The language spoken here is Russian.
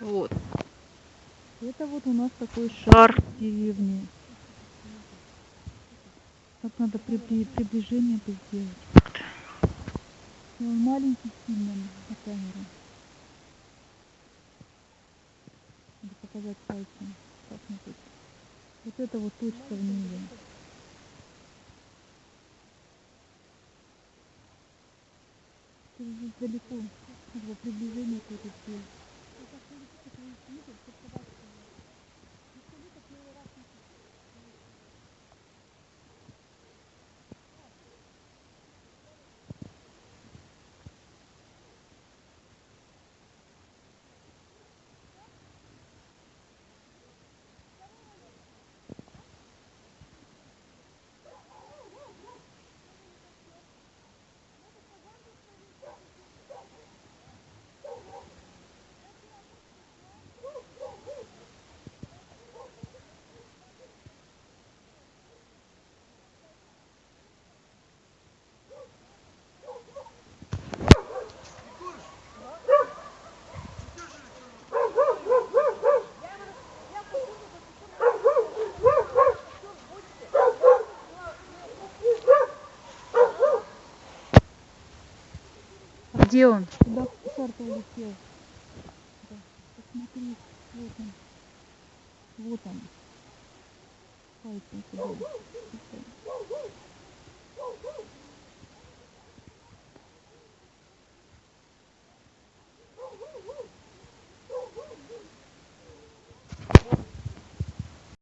Вот. Это вот у нас такой шар Шар. деревни. Так надо при, при- приближение сделать. И он маленький сильно на камеру. Надо показать пальцем как-нибудь. Вот это вот точка в небе. Это здесь далеко. Бы приближение какое-то сделать. Где он? Куда шар-то улетел? Да, посмотри, вот он. Вот он. Пальцем сюда.